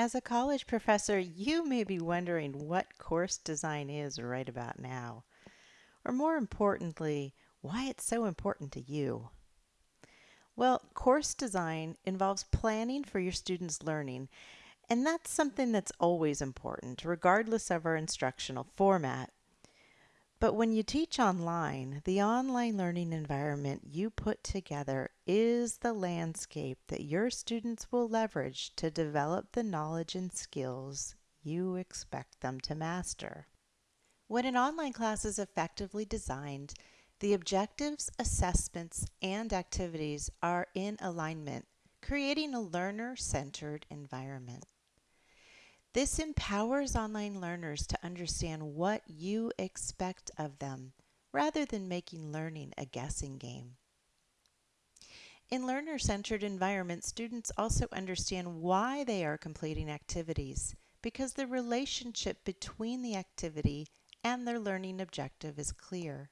As a college professor, you may be wondering what course design is right about now, or more importantly, why it's so important to you. Well, course design involves planning for your students' learning, and that's something that's always important, regardless of our instructional format. But when you teach online, the online learning environment you put together is the landscape that your students will leverage to develop the knowledge and skills you expect them to master. When an online class is effectively designed, the objectives, assessments, and activities are in alignment, creating a learner-centered environment. This empowers online learners to understand what you expect of them rather than making learning a guessing game. In learner-centered environments, students also understand why they are completing activities because the relationship between the activity and their learning objective is clear.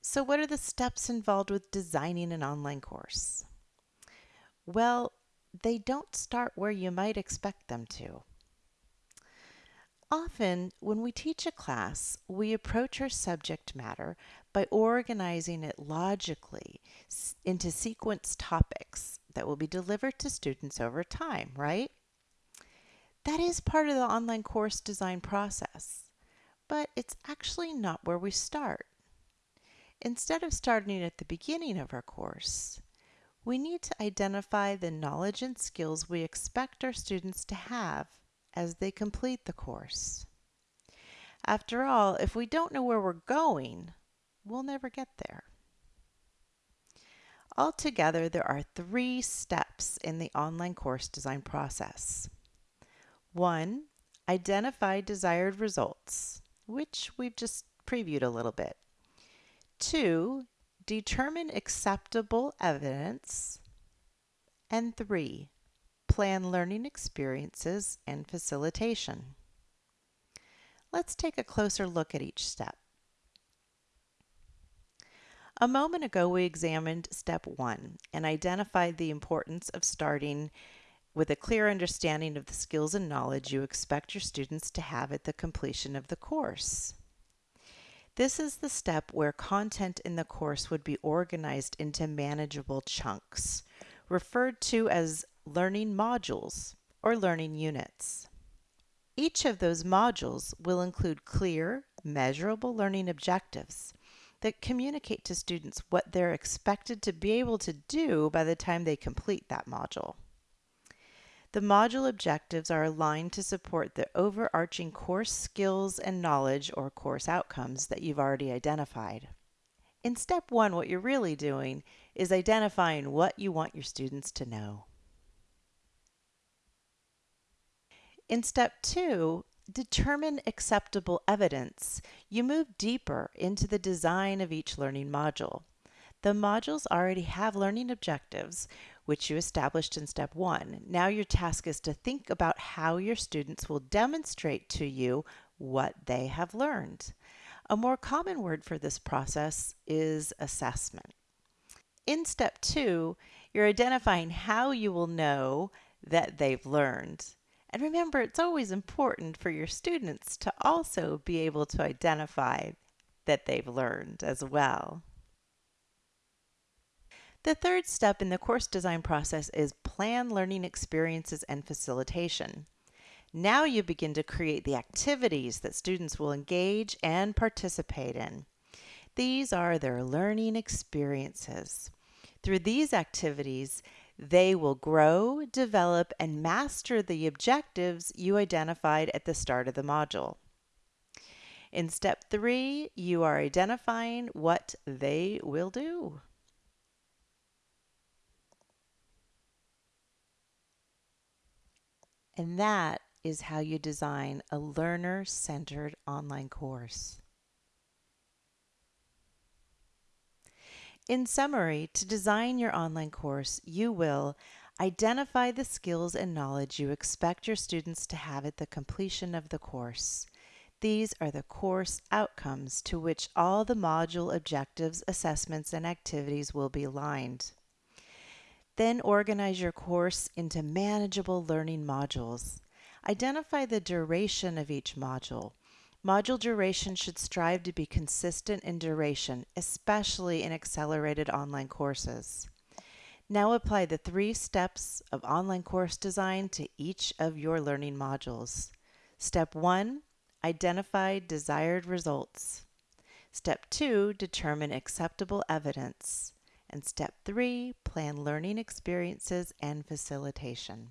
So what are the steps involved with designing an online course? Well, they don't start where you might expect them to. Often, when we teach a class, we approach our subject matter by organizing it logically into sequence topics that will be delivered to students over time, right? That is part of the online course design process, but it's actually not where we start. Instead of starting at the beginning of our course, we need to identify the knowledge and skills we expect our students to have as they complete the course. After all, if we don't know where we're going, we'll never get there. Altogether, there are three steps in the online course design process. One, identify desired results, which we've just previewed a little bit. Two, determine acceptable evidence. And three, plan learning experiences and facilitation. Let's take a closer look at each step. A moment ago, we examined step one and identified the importance of starting with a clear understanding of the skills and knowledge you expect your students to have at the completion of the course. This is the step where content in the course would be organized into manageable chunks, referred to as learning modules or learning units. Each of those modules will include clear, measurable learning objectives that communicate to students what they're expected to be able to do by the time they complete that module. The module objectives are aligned to support the overarching course skills and knowledge or course outcomes that you've already identified. In step one, what you're really doing is identifying what you want your students to know. In step two, determine acceptable evidence. You move deeper into the design of each learning module. The modules already have learning objectives, which you established in step one. Now your task is to think about how your students will demonstrate to you what they have learned. A more common word for this process is assessment. In step two, you're identifying how you will know that they've learned. And remember, it's always important for your students to also be able to identify that they've learned as well. The third step in the course design process is plan learning experiences and facilitation. Now you begin to create the activities that students will engage and participate in. These are their learning experiences. Through these activities, they will grow, develop, and master the objectives you identified at the start of the module. In step three, you are identifying what they will do. And that is how you design a learner-centered online course. In summary, to design your online course, you will identify the skills and knowledge you expect your students to have at the completion of the course. These are the course outcomes to which all the module objectives, assessments, and activities will be aligned. Then organize your course into manageable learning modules. Identify the duration of each module. Module duration should strive to be consistent in duration, especially in accelerated online courses. Now apply the three steps of online course design to each of your learning modules. Step 1 Identify desired results. Step 2 Determine acceptable evidence. And step 3 Plan learning experiences and facilitation.